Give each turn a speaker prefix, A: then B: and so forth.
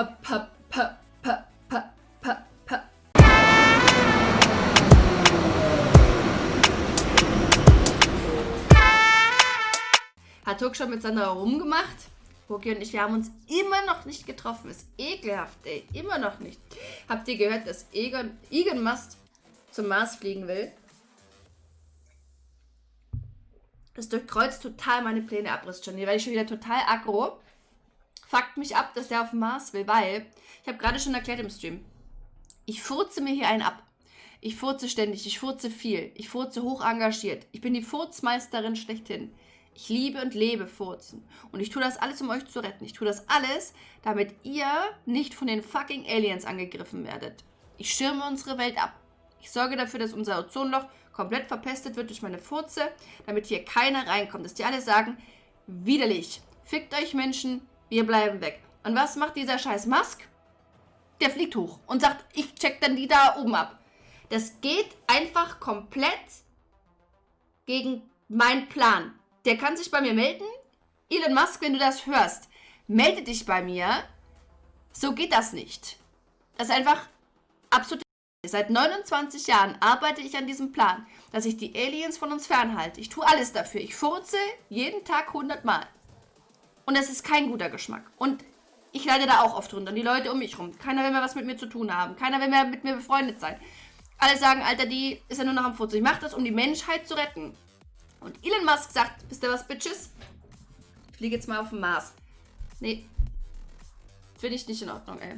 A: Hat Turk schon mit Sandra rumgemacht? Roki und ich, wir haben uns immer noch nicht getroffen. Ist ekelhaft, ey. Immer noch nicht. Habt ihr gehört, dass Egon, Egon Must zum Mars fliegen will? Das durchkreuzt total meine Pläne Abriss schon. Hier werde ich schon wieder total aggro. Fuckt mich ab, dass der auf dem Mars will, weil ich habe gerade schon erklärt im Stream. Ich furze mir hier einen ab. Ich furze ständig, ich furze viel. Ich furze hoch engagiert. Ich bin die Furzmeisterin schlechthin. Ich liebe und lebe Furzen. Und ich tue das alles, um euch zu retten. Ich tue das alles, damit ihr nicht von den fucking Aliens angegriffen werdet. Ich schirme unsere Welt ab. Ich sorge dafür, dass unser Ozonloch komplett verpestet wird durch meine Furze, damit hier keiner reinkommt. Dass die alle sagen, widerlich. Fickt euch Menschen, wir bleiben weg. Und was macht dieser scheiß Musk? Der fliegt hoch und sagt, ich check dann die da oben ab. Das geht einfach komplett gegen meinen Plan. Der kann sich bei mir melden. Elon Musk, wenn du das hörst, melde dich bei mir. So geht das nicht. Das ist einfach absolut. Seit 29 Jahren arbeite ich an diesem Plan, dass ich die Aliens von uns fernhalte. Ich tue alles dafür. Ich furze jeden Tag 100 Mal. Und das ist kein guter Geschmack. Und ich leide da auch oft drunter. Und die Leute um mich rum. Keiner will mehr was mit mir zu tun haben. Keiner will mehr mit mir befreundet sein. Alle sagen, Alter, die ist ja nur noch am Furzen. Ich mache das, um die Menschheit zu retten. Und Elon Musk sagt, wisst ihr was, Bitches? Ich fliege jetzt mal auf den Mars. Nee. Finde ich nicht in Ordnung, ey.